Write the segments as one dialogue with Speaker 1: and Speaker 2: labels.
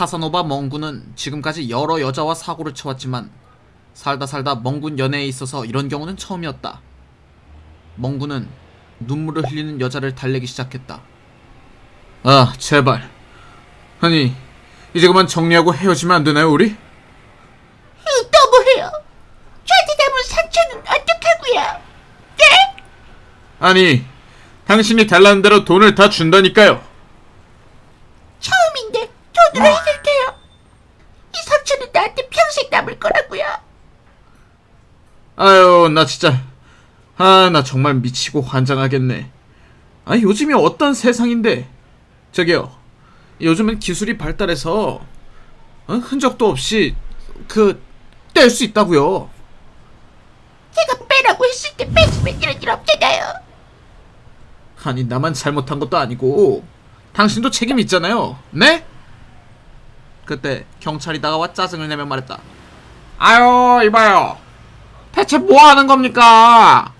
Speaker 1: 카사노바 멍군은 지금까지 여러 여자와 사고를 쳐왔지만 살다 살다 멍군 연애에 있어서 이런 경우는 처음이었다. 멍군은 눈물을 흘리는 여자를 달래기 시작했다. 아, 제발. 아니, 이제 그만 정리하고 헤어지면 안 되나요, 우리?
Speaker 2: 너무해요. 저한테 남은 상처는 어떡하고요? 네?
Speaker 1: 아니, 당신이 달라는 대로 돈을 다 준다니까요.
Speaker 2: 처음인데 돈으로게요. 이 상처는 나한테 평생 남을 거라고요.
Speaker 1: 아유, 나 진짜. 아, 나 정말 미치고 환장하겠네. 아, 요즘이 어떤 세상인데. 저기요. 요즘은 기술이 발달해서 어? 흔적도 없이 그 뗄 수 있다고요.
Speaker 2: 제가 빼라고 했을 때 뺐으면 이런 일 없잖아요.
Speaker 1: 아니, 나만 잘못한 것도 아니고 당신도 책임 있잖아요. 네? 그때 경찰이 다가와 짜증을 내며 말했다. 아유, 이봐요. 대체 뭐 하는 겁니까?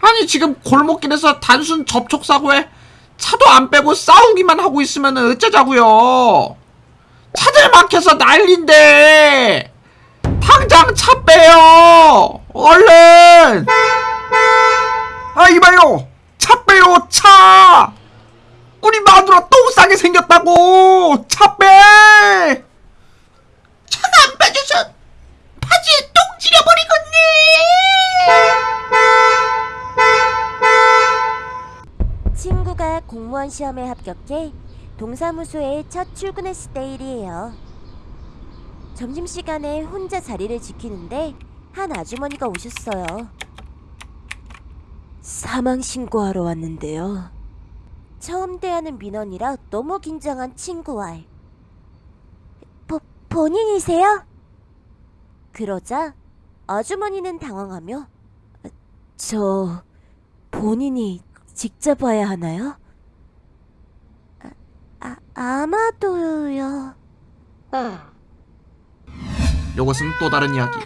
Speaker 1: 아니, 지금 골목길에서 단순 접촉 사고에 차도 안 빼고 싸우기만 하고 있으면 어쩌자고요? 차들 막혀서 난린데 당장 차 빼요! 얼른! 아, 이봐요! 차 빼요, 차! 우리 마누라 똥 싸게 생겼다고! 차 빼!
Speaker 2: 차가 안 빠져 서 바지에 똥 찌려버리겠네.
Speaker 3: 친구가 공무원 시험에 합격해 동사무소에 첫 출근했을 때 일이에요. 점심시간에 혼자 자리를 지키는데 한 아주머니가 오셨어요. 사망 신고하러 왔는데요. 처음 대하는 민원이라 너무 긴장한 친구와 보, 본인이세요? 그러자 아주머니는 당황하며 저 본인이 직접 와야 하나요? 아, 아 아마도요.
Speaker 1: 이것은 또 다른 이야기.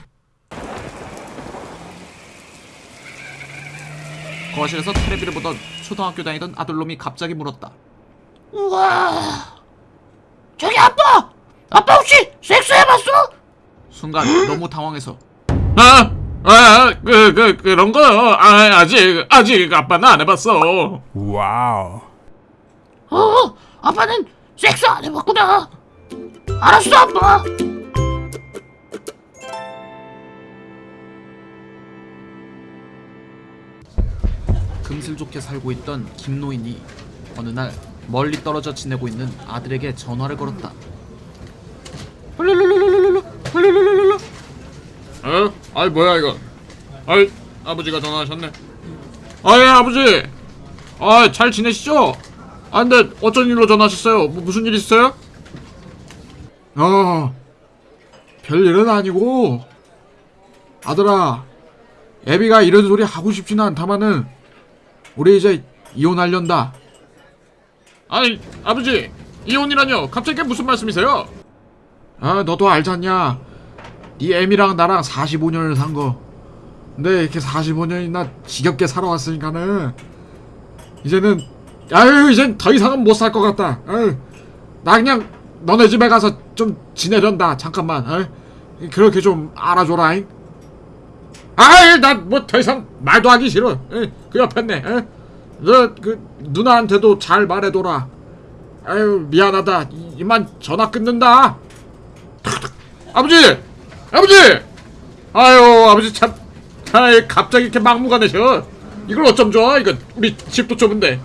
Speaker 1: 거실에서 테레비를 보던 초등학교 다니던 아들놈이 갑자기 물었다.
Speaker 2: 우와. 저기 아빠! 아빠 혹시 섹스 해봤어?
Speaker 1: 순간 너무 당황해서
Speaker 4: 아, 아, 그, 그, 그런 거, 아, 아직, 아직 아빠는 안 해봤어.
Speaker 5: Wow.
Speaker 2: 어, 아빠는 섹스 안 해봤구나. 알았어, 아빠.
Speaker 1: 금슬 좋게 살고 있던 김노인이 어느 날 멀리 떨어져 지내고 있는 아들에게 전화를 걸었다.
Speaker 4: 어? 아이, 뭐야, 이거. 아이, 아버지가 전화하셨네. 아이, 아버지. 아이, 잘 지내시죠? 아, 근데 어쩐 일로 전화하셨어요? 뭐, 무슨 일 있어요?
Speaker 5: 어, 별일은 아니고, 아들아, 애비가 이런 소리 하고 싶지는 않다마는, 우리 이제 이혼하련다.
Speaker 4: 아니, 아버지. 이혼이라뇨? 갑자기 무슨 말씀이세요?
Speaker 5: 아, 너도 알잖냐. 네 애미랑 나랑 45년을 산 거. 근데 이렇게 45년이나 지겹게 살아왔으니까는, 이제는, 아유, 이젠 더 이상은 못 살 것 같다. 아유, 나 그냥 너네 집에 가서 좀 지내련다. 잠깐만. 아유, 그렇게 좀 알아줘라잉.
Speaker 4: 아이, 난뭐 더 이상 말도 하기 싫어. 에이, 그 옆에 있네.
Speaker 5: 너그 누나한테도 잘 말해둬라. 아유 미안하다. 이- 이만 전화 끊는다.
Speaker 4: 아버지! 아버지! 아유, 아버지 참. 아이, 갑자기 이렇게 막무가내셔. 이걸 어쩜 좋아? 이건 우리 집도 좁은데.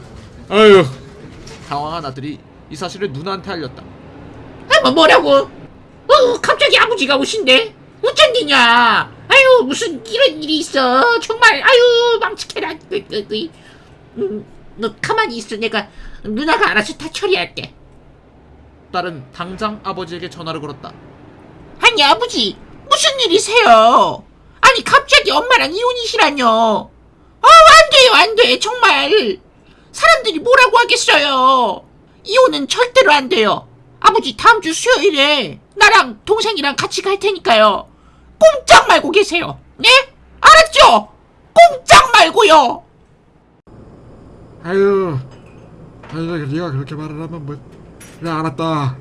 Speaker 4: 아유.
Speaker 1: 당황한 아들이 이 사실을 누나한테 알렸다.
Speaker 2: 아, 뭐 뭐라고? 어, 갑자기 아버지가 오신대. 어쩐 일이냐? 아유, 무슨 이런 일이 있어. 정말, 아유, 으. 음, 너 가만히 있어. 내가 누나가 알아서 다 처리할게.
Speaker 1: 딸은 당장 아버지에게 전화를 걸었다.
Speaker 2: 아니, 아버지, 무슨 일이세요? 아니, 갑자기 엄마랑 이혼이시라뇨. 아, 안 돼요, 안 돼. 정말. 사람들이 뭐라고 하겠어요. 이혼은 절대로 안 돼요. 아버지, 다음 주 수요일에 나랑 동생이랑 같이 갈 테니까요. 꼼짝 말고 계세요. 네? 알았죠? 꼼짝 말고요.
Speaker 5: 아유, 아유 네가 그렇게 말을 하면 뭐 그래 알았다.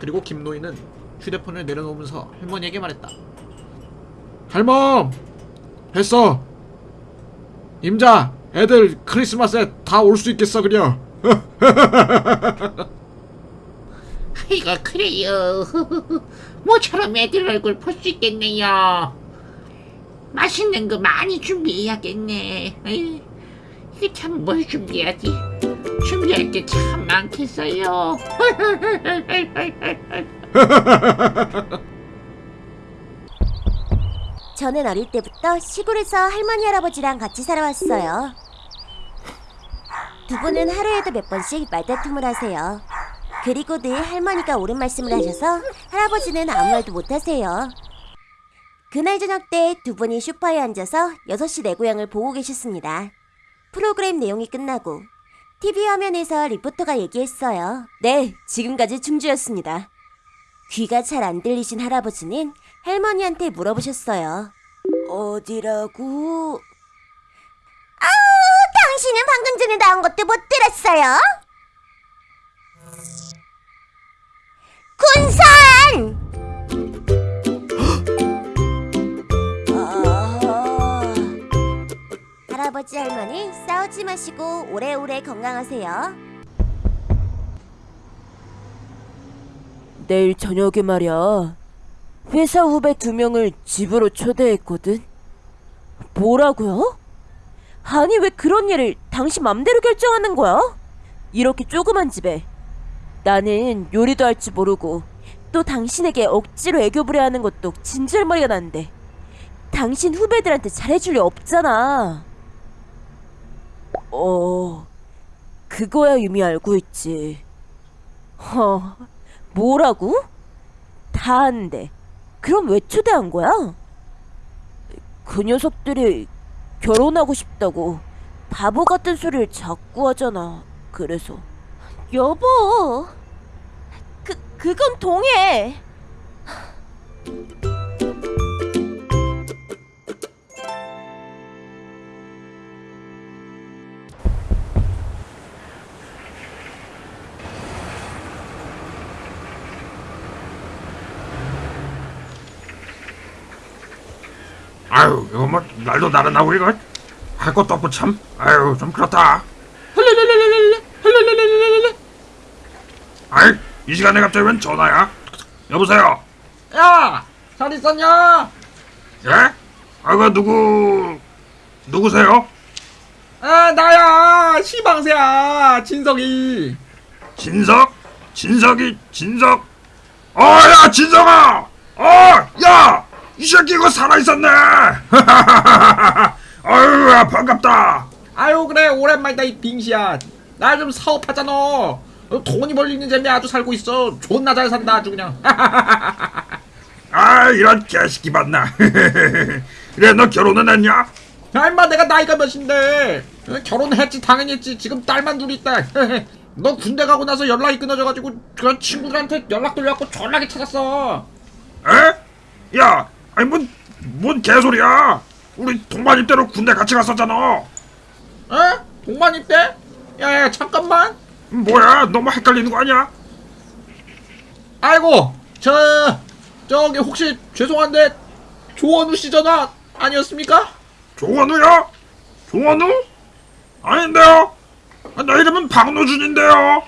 Speaker 1: 그리고 김노인은 휴대폰을 내려놓으면서 할머니에게 말했다.
Speaker 5: 할멈 했어 임자 애들 크리스마스에 다 올 수 있겠어 그려
Speaker 2: 이거 그래요. 모처럼 애들 얼굴 볼 수 있겠네요. 맛있는 거 많이 준비해야겠네. 이게 참 뭘 준비하지? 준비할 게 참 많겠어요.
Speaker 3: 저는 어릴 때부터 시골에서 할머니 할아버지랑 같이 살아왔어요. 두 분은 하루에도 몇 번씩 말다툼을 하세요. 그리고 늘 할머니가 옳은 말씀을 하셔서 할아버지는 아무 말도 못 하세요. 그날 저녁 때 두 분이 소파에 앉아서 6시 내 고향을 보고 계셨습니다. 프로그램 내용이 끝나고 TV 화면에서 리포터가 얘기했어요. 네, 지금까지 충주였습니다. 귀가 잘 안 들리신 할아버지는 할머니한테 물어보셨어요. 어디라고? 아, 당신은 방금 전에 나온 것도 못 들었어요? 군산! 아, 할아버지 할머니 싸우지 마시고 오래오래 건강하세요.
Speaker 6: 내일 저녁에 말이야. 회사 후배 두 명을 집으로 초대했거든. 뭐라고요? 아니 왜 그런 일을 당신 맘대로 결정하는 거야? 이렇게 조그만 집에 나는 요리도 할줄 모르고 또 당신에게 억지로 애교 부려하는 것도 진절머리가 나는데 당신 후배들한테 잘해줄 리 없잖아. 어, 그거야 이미 알고 있지. 어, 뭐라고? 다 아는데 그럼 왜 초대한 거야? 그 녀석들이 결혼하고 싶다고 바보 같은 소리를 자꾸 하잖아. 그래서 여보, 그 그건 동해.
Speaker 4: 아유 이거 뭐 날도 나른하고 이거 할 것도 없고 참 아유 좀 그렇다 아이 이 시간에 갑자기 웬 전화야 여보세요
Speaker 1: 야, 잘 있었냐?
Speaker 4: 예? 아그 누구 누구세요?
Speaker 1: 아, 나야, 시방새야, 진석이.
Speaker 4: 진석? 진석이 진석? 어야 진석아! 어야! 이 새끼 이거 살아있었네! 아유 야, 반갑다
Speaker 1: 아유, 그래, 오랜만이다, 이 빙시야. 나 좀 사업하잖아. 어, 돈이 벌리는 재미 아주 살고 있어. 존나 잘 산다, 아주 그냥.
Speaker 4: 아 이런 개새끼 봤나 그래 너 결혼은 했냐?
Speaker 1: 야, 임마, 내가 나이가 몇인데. 어, 결혼했지, 당연히 했지. 지금 딸만 둘 있다. 너 군대 가고 나서 연락이 끊어져가지고, 그 친구들한테 연락 돌려갖고 전화기 찾았어.
Speaker 4: 에? 야 아니 뭔, 뭔 개소리야 우리 동반입 대로 군대 같이 갔었잖아
Speaker 1: 어? 동반 입대? 야, 야, 잠깐만.
Speaker 4: 뭐야 너무 헷갈리는 거 아니야?
Speaker 1: 아이고, 저, 저기 혹시 죄송한데, 조원우 씨 전화 아니었습니까?
Speaker 4: 조원우요? 조원우? 아닌데요 아, 내 이름은 박노준인데요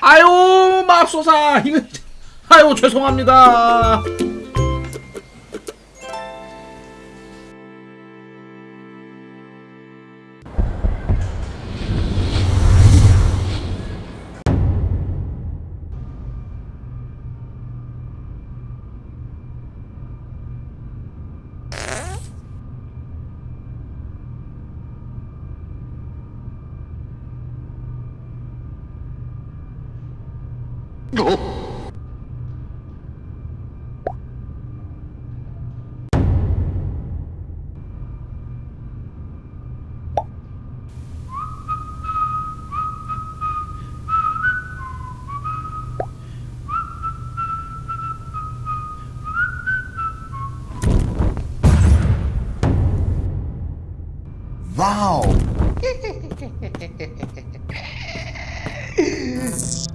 Speaker 1: 아유, 맙소사. 이거, 아유, 죄송합니다. Wow!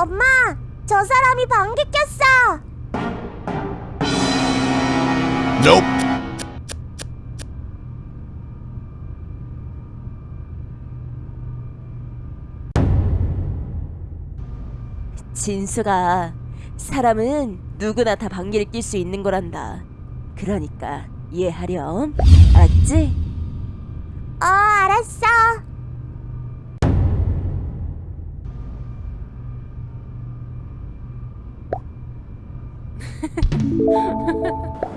Speaker 3: 엄마, 저 사람이 방귀 꼈어.
Speaker 6: 진수가 사람은 누구나 다 방귀를 낄 수 있는 거란다. 그러니까 이해하렴. 알았지?
Speaker 3: 어, 알았어.
Speaker 7: Ha ha ha.